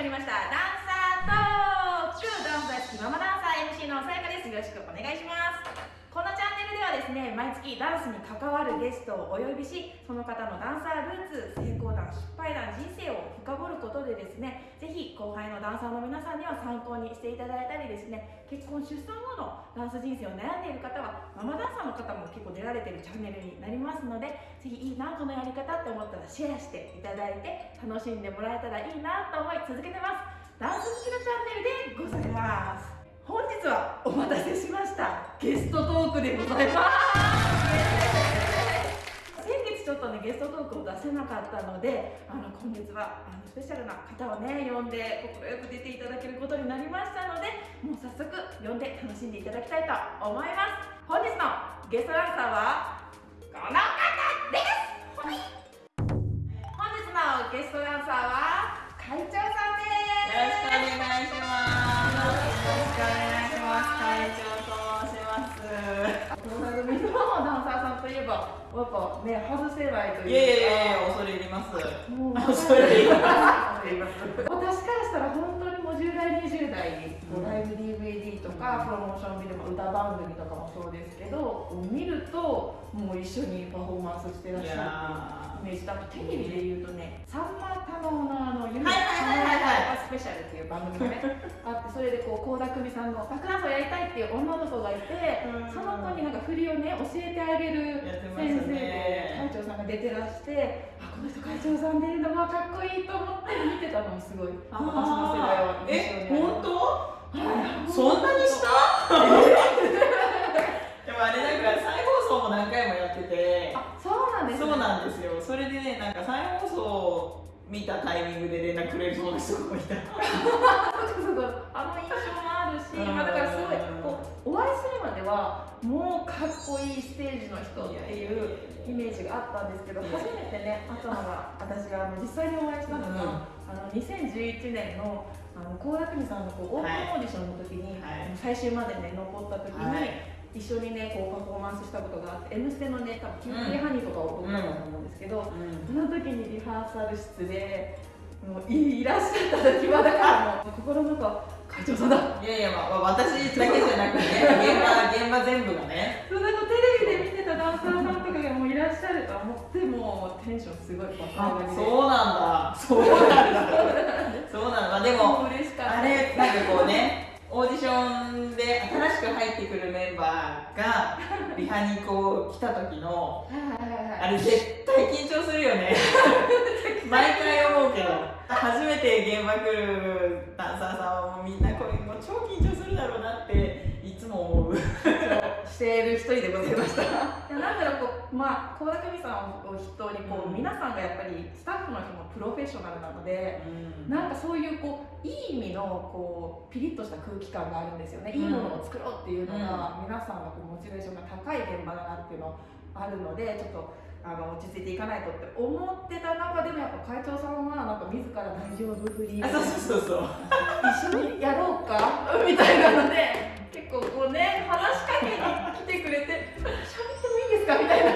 まりました。ダンサートーク。ダンサー好きママダンサー MC のさやかです。よろしくお願いします。このチャンネルではですね毎月ダンスに関わるゲストをお呼びしその方のダンサールーツ成功談失敗談人生を深掘ることでですねぜひ後輩のダンサーの皆さんには参考にしていただいたりですね結婚出産後のダンス人生を悩んでいる方はママダンサーの方も結構出られてるチャンネルになりますのでぜひいいなこのやり方って思ったらシェアしていただいて楽しんでもらえたらいいなと思い続けてます。ダンス好きのチャンネルでございます。本日はお待たせしました。ゲストトークでございます。先月ちょっとねゲストトークを出せなかったのであの今月はあのスペシャルな方をね呼んで快く出ていただけることになりましたのでもう早速呼んで楽しんでいただきたいと思います。本日のゲストランサーはこの方えば、やっぱね、外せないというか。いやいやいや、恐れ入ります。恐れ入ります。私からしたら本当にもう10代、20代に、こうライブ DVD とか、プロモーションビデオ、歌番組とかもそうですけど、見ると、もう一緒にパフォーマンスしてらっいしゃるやイメージ。とあとテレビで言うとね、さんま太郎のあの、夢はいはいはいはいスペシャルってい。う番組がね、あって、それでこう、倖田來未さんのバックダンやりたいっていう女の子がいて、うん。その子になんか振りをね、教えてあげる先生で、ね。会長さんが出てらして、あ、この人会長さん出るのがかっこいいと思って見てたのもすごい、私の世代は印象え、に。あります本当？はい。そんなにした？で もあれなんか再放送も何回もやってて、あ、そうなんですね。そうなんですよ。それでね、なんか再放送見たタイミングで連絡くれる人がすごいいた。そうそうあの印象もあるし、うん。まあ、だからすごいこうお会いするまではもうかっこいいステージの人っていうイメージがあったんですけど初めてね会ったのが私があの実際にお会いしたのが、あの2011年のあの倖田來未さんのこうオープンオーディションの時に、はい。最終までね残った時に、はい一緒にねこうパフォーマンスしたことがあって「N ステ」のね多分キューティーハニーとかを撮ったと思うんですけど、うんその時にリハーサル室でもういいらっしゃった時はだからもう心の中会長さんだいやいや、まあ、私だけじゃなくて、現場、現場全部がね。そなんかテレビで見てたダンサーさんとかがもういらっしゃると思ってもうテンションすごい爆上がりでそうなんだ。そうなんだ。そうなんだ。まあ、でも、もう嬉しかったあれ、なんかこうね、オーディションで新しく入ってくるメンバーが、リハにこう来た時の、あれ絶対緊張するよね。毎回思うけど、初めて現場来るダンサーさんはもうみんなこれもう超緊張するだろうなっていつも思う。している一人でございました。いやなんだろうこうまあ倖田來未さんを筆頭にこう、うん。皆さんがやっぱりスタッフの人もプロフェッショナルなのでうん。なんかそういうこういい意味のこうピリッとした空気感があるんですよね、いいものを作ろうっていうのが、皆さんのこうモチベーションが高い現場だなっていうのあるのでちょっとあの落ち着いていかないとって思ってた中でもやっぱ会長さんはなんか自ら大丈夫振りあ、そうそうそうそう。一緒にやろうか？みたいなので。結構こうね話しかけに来てくれて喋ってもいいですかみたいな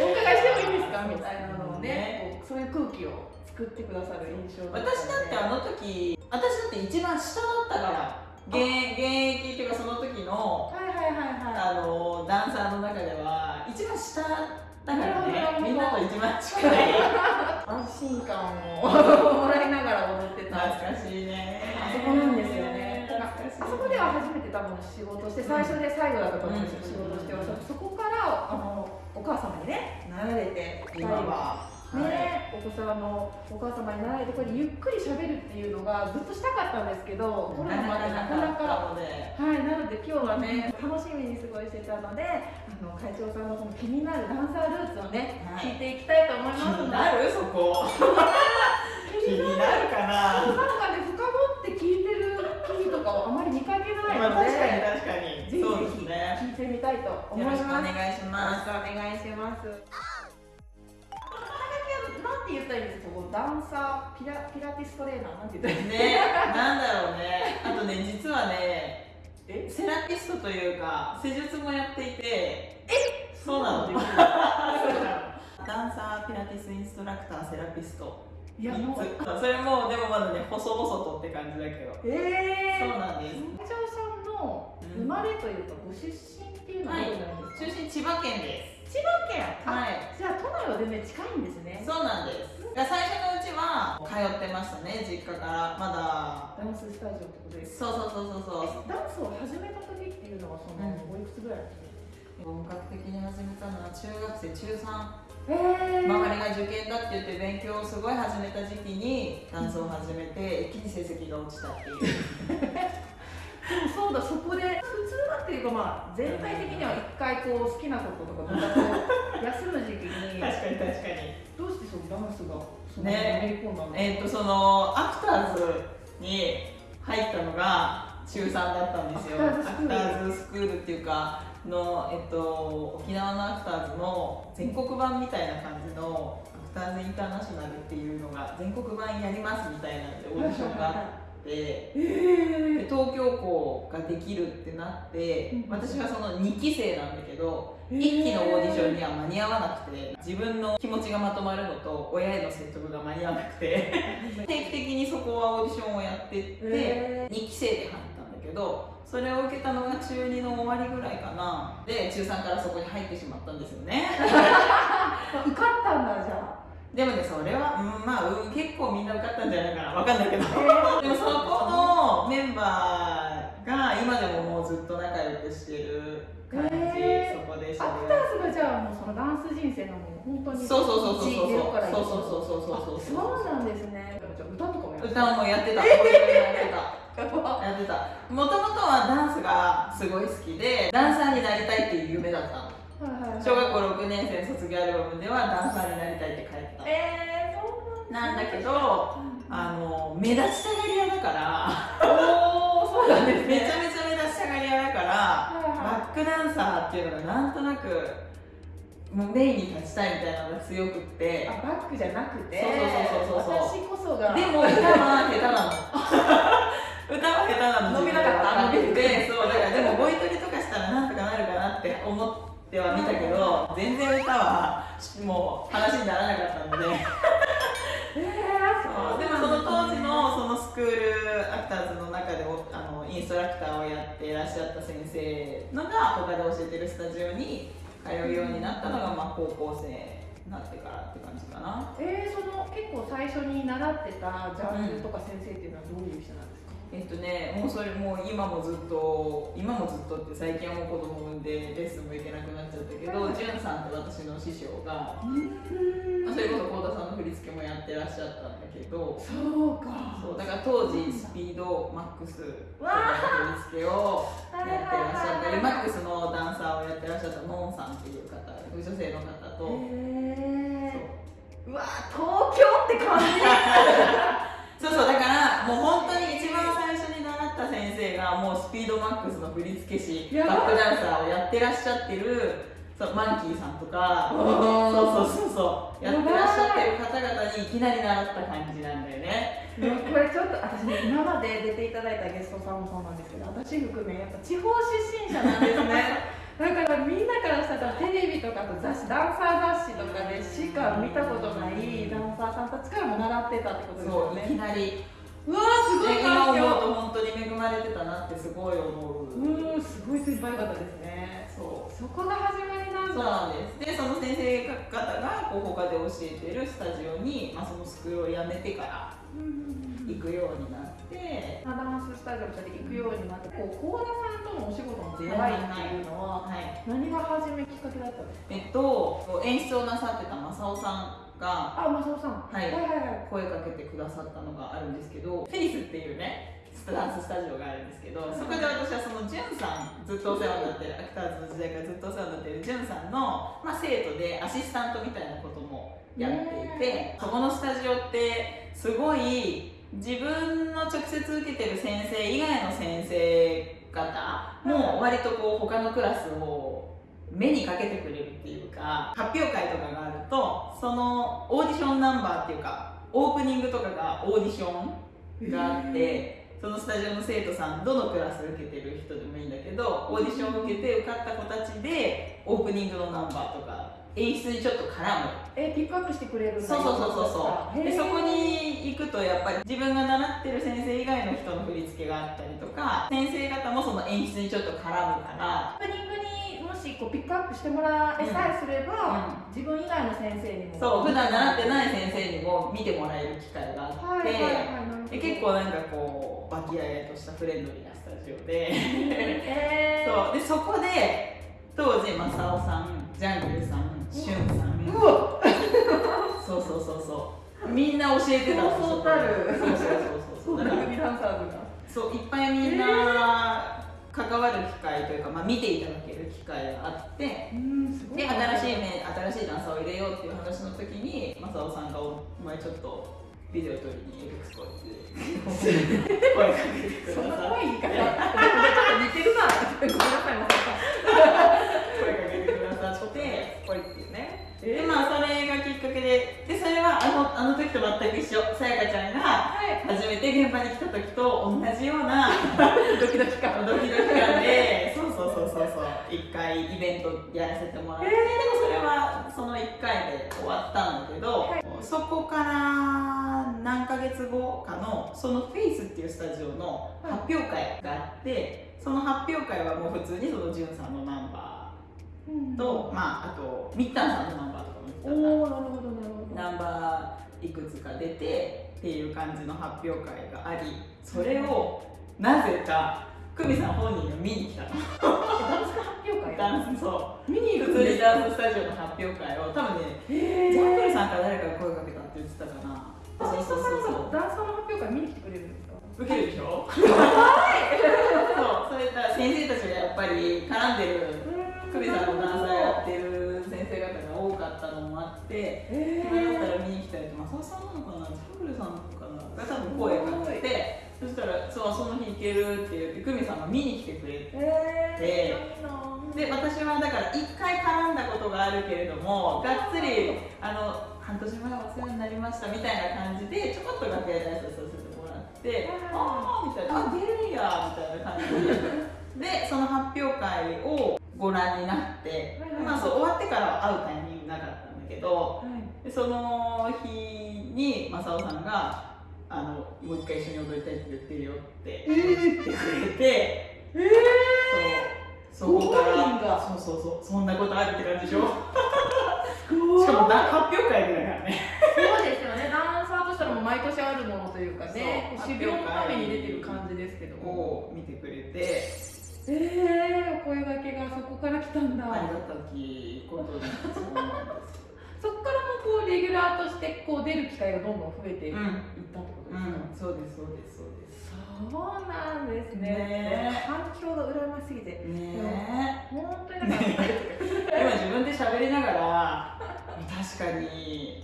お伺いしてもいいですかみたいなのをねこうそういう空気を作ってくださる印象私だってあの時、私だって一番下だったから、現現役っていうかその時のはいはいはいはい。あのダンサーの中では一番下だからね。みんなと一番近い。安心感をもらいながら踊ってた。懐かしいね。あそこなんですよね。あそこでは初めて多分仕事して最初で最後だったと思うんですよ、仕事してはそこからあのお母様にねなられて今は。はね、お子さんのお母様になられてこれゆっくり喋るっていうのがずっとしたかったんですけどコロナまでなかなか。はい、なので今日はね、楽しみにすごいしてたので、あの会長さんのこの気になるダンサールーツをね、はい。聞いていきたいと思い気ますので。になるそこ。気になるかな。なんかね、深掘って聞いてる記事とかをあまり見かけないまあので、確かに確かに。ぜひぜひ聞いてみたいと思いよます。ろしくお願いしよろますしくお願いします。て言ったらいいんですか、こうダンサー、ピラピラティストレーナー、なんて言ったらいいんですか？ねなんだろうね。あとね実はねえセラピストというか施術もやっていて。え？そうなの。ダンサーピラティスインストラクターセラピスト。いやもうそれもでもまだね細々とって感じだけど。えそうなんです。社長さんの生まれというかご出身っていうのはどこになるんですか、中心千葉県で千葉県。はい。じゃは全然近いんですねそうなんです。最初のうちは通ってましたね実家から。まだ。ダンススタジオってことですそうそうそうそうそう。ダンスを始めた時っていうのはその、うんおいくつぐらい本格的に始めたのは中学生中3え周りが受験だって言って勉強をすごい始めた時期にダンスを始めて一気に成績が落ちたっていう。でもそうだそこでいうかまあ全体的には一回こう好きなこととかまたこう休む時期に確かに確かに。どうしてそのダンスがそのね。えっ、とそのアクターズに入ったのが中3だったんですよ。アクターズスクール。っていうかの、えっと、沖縄のアクターズの全国版みたいな感じのアクターズインターナショナルっていうのが全国版やりますみたいなんでオーディションがあって。で東京校ができるってなってうん。私はその2期生なんだけどえー。1期のオーディションには間に合わなくて自分の気持ちがまとまるのと親への説得が間に合わなくて定期的にそこはオーディションをやってってえ2期生で入ったんだけどそれを受けたのが中2の終わりぐらいかな。で中3からそこに入ってしまったんですよね。ー、受かったんだじゃでもねそれは、うん、まあ、うん、結構みんな受かったんじゃないかな。わかんないけど。でもそこのメンバーが今でももうずっと仲良くしてる感じ、へそこで知りアクターズがじゃあもうそのダンス人生のもう本当にそうそうそうそうそうそう。そうそうそうそうそうそうなんですね。じゃあ歌とかもやって歌もやってた、やってた。やってた。もともとはダンスがすごい好きでダンサーになりたいっていう夢だったの。はいはいはい。小学校6年生卒業アルバムではダンサーになりたいって書いてたえー、そうなんだけどあの目立ちたがり屋だからそうなんですね。めちゃめちゃ目立ちたがり屋だからはいはい。バックダンサーっていうのがなんとなくもうメインに立ちたいみたいなのが強くって。あバックじゃなくて？そうそうそうそうそう私こそが。でも歌は下手なの。歌は下手なの伸びなかった自分で分かって。てそうだからでもボイトレとかしたらなんとかなるかなって思っては見たけど全然歌はもう話にならなかったので。えそうでもその当時のそのスクールアクターズの中でおあのインストラクターをやっていらっしゃった先生のが他で教えてるスタジオに通うようになったのが、まあ、高校生になってからって感じかな。えー、その結構最初に習ってたジャンルとか先生っていうのはどういう人なんですか、えっとね、もうそれもう今もずっと今もずっとって最近はもう子供産んでレッスンも行けなくなっちゃったけど、はい。じゅんさんって私の師匠が、うん。まあそれこそ幸田さんの振り付けもやってらっしゃったんだけどそうか。そうだから当時スピードマックスの振り付けをはやってらっしゃった。りいマックスのダンサーをやってらっしゃったノンさんっていう方女性の方と、えそう。ー、うわ東京って感じ そうそうだからもう本当に一番最初に習った先生がもうスピードマックスの振付師バックダンサーをやってらっしゃってるそうマンキーさんとかそうそうそうそうやってらっしゃってる方々にいきなり習った感じなんだよねこれちょっと私ね今まで出ていただいたゲストさんもそうなんですけど私含めやっぱ地方出身者なんですねだからみんなからしたらテレビとかと雑誌ダンサー雑誌とかでしか見たことないダンサーさんたちからも習ってたってことですそういきなり。うわーすごい。環うと本当に恵まれてたなってすごい思う。うーんすごい先輩方ですね。そう。そこが始まりなんそうだなんです。でその先生方がこう他で教えてるスタジオに、まあ、そのスクールを辞めてから行くようになって、ダンススタジオに行くようになってこう幸田さんとのお仕事の出会いっていうのははい。何が初めきっかけだったんですか？えっと演出をなさってた正雄さんがあ、マサオさん。はい。はいはいはい。声かけてくださったのがあるんですけどフェリスっていうねダンススタジオがあるんですけどそこで私はそのジュンさんずっとお世話になってるアクターズの時代からずっとお世話になってるジュンさんの、まあ、生徒でアシスタントみたいなこともやっていてそこのスタジオってすごい自分の直接受けてる先生以外の先生方も割とこう他のクラスを目にかけてくれるっていうか発表会とかがあるとそのオーディションナンバーっていうかオープニングとかがオーディションがあってそのスタジオの生徒さんどのクラス受けてる人でもいいんだけどオーディションを受けて受かった子たちでオープニングのナンバーとか演出にちょっと絡む。えピックアップしてくれるんだ。そうそうそうそうそう。でそこへに行くとやっぱり自分が習ってる先生以外の人の振り付けがあったりとか先生方もその演出にちょっと絡むから。ーオープニングにもしこうピックアップしてもらえさえすれば、自分以外の先生にも。そう普段習ってない先生にも見てもらえる機会があって、はいはいはいで結構なんかこう和気あいあいとしたフレンドリーなスタジオで。えー、そう。でそこで当時正雄さんジャングルさんしゅんさん。うわ。そうそうそうそう。みんな教えてたそうそうたる。そうそうそうそう。だから組ダンサーズが。そういっぱいみんな関わる機会というか、まあ、見ていただける機会があってで新しい面新しいダンサーを入れようっていう話の時に正雄さんがお「お前ちょっとビデオ撮りにエルクスコって 声かけてくそんなださい。怖い言い方ちょっと似てるなごめんなさいま声ででそれはあのあの時と全く一緒。さやかちゃんがはい。初めて現場に来た時と同じような ドキドキ感。ドキドキ感で そうそうそうそうそう。一回イベントやらせてもらって、でもそれはその1回で終わったんだけど、はい。そこから何ヶ月後かのそのフェイスっていうスタジオの発表会があって、その発表会はもう普通にそのジュンさんのナンバーと、まああとミッタンさんのナンバーとかも言ってたおなるほどナンバーいくつか出てっていう感じの発表会がありそれをなぜか久美さん本人が見に来たの。ダンス発表会ダンスそう。見に行くんですダンススタジオの発表会を多分ねへジャングルーさんから誰かが声かけたって言ってたかな。アーティストさんそうがダンサーの発表会見に来てくれるんですか？受けるでしょ？そうそれだ。先生たちがやっぱり絡んでる久美さんのダンサーやってる先生方が多かったのもあってえこれだったら見に来たりとマサさんなのかなジャングルさんなのかなが多分声かけてそしたらそうその日行けるって言って久美さんが見に来てくれてで私はだから1回絡んだことがあるけれどもがっつりあの半年前お世話になりましたみたいな感じでちょこっと楽屋で挨拶させてもらってああみたいなあ出るんやみたいな感じで。でその発表会をご覧になってはいはいまあそう終わってからは会うタイミングなかったんだけどはいでその日に正雄さんがあの「もう一回一緒に踊りたいって言ってるよ」って言ってくれて、えそうそこからそうそうそうそんなことあるって感じでしょ？ー、しかもな発表会だからね。そうですよね。ダンサーとしたらもう毎年あるものというかね修行のために出てる感じですけども。を見てくれてえー、お声掛けがそこから来たんだ。ありがたきことにそうなんですそこからもこうレギュラーとしてこう出る機会がどんどん増えていっうんたってことうですか、ん。そうですそうですそうですそうなんです。ね。ね反響が羨ましすぎて。ね。本当になんか、え今自分で喋りながら確かに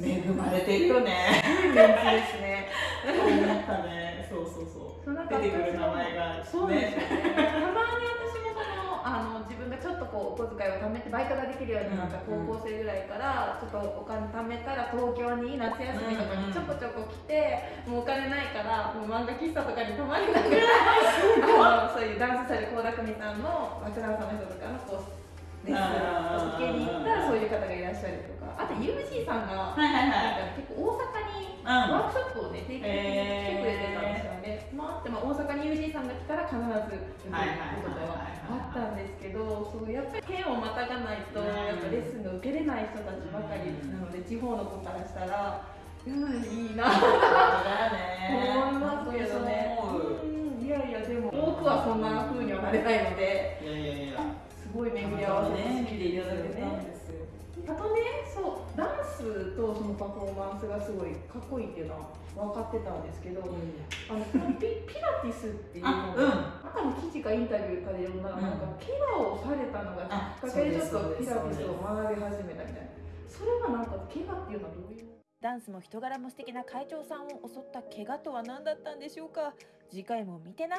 恵まれてるよね。そうそうそうそうなんか出てくる名前が。そうです。たまに私もそのあの自分がちょっとこうお小遣いを貯めてバイトができるよう。になった高うん校生ぐらいからちょっとお金貯めたら東京に夏休みとかにちょこちょこ来て、もう。お金ないからもう。漫画喫茶とかに泊まりながらあのそういう。ダンスされる倖田來未さんのバクダンサーの人とかのこう受けに行ったらそう。いう方がいらっしゃるとかあと UG さんがはいはいはいなんか結構大阪ワークショップをね、定期的に来てくれてたんですよね。まあ、あって、まあ、大阪に UG さんが来たら必ず受けることがあったんですけど、そうやっぱり県をまたがないと、うん。やっぱレッスンが受けれない人たちばかりなので、地方の子からしたら、うん、いいなと 思いますけどね。いやいや、でも、多くはそんな風にはなれないので、いやいやいや。すごい巡り合わせてね見ていただいてたんね。ですよ。あとね、そう、スとそのパフォーマンスがすごいかっこいいっていうのは分かってたんですけど、あのこのピピラティスっていうのあうん。なんかの記事かインタビューかで読んだら、うんなんか怪我をされたのがきっかけでちょっとピラティスを学び始めたみたいな。それはなんか怪我っていうのはどういう？ダンスも人柄も素敵な会長さんを襲った怪我とは何だったんでしょうか？次回も見てな